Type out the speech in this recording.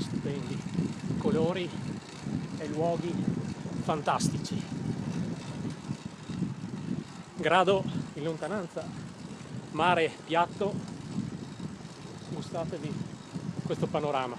stupendi, colori e luoghi fantastici. Grado in lontananza, mare piatto, gustatevi questo panorama.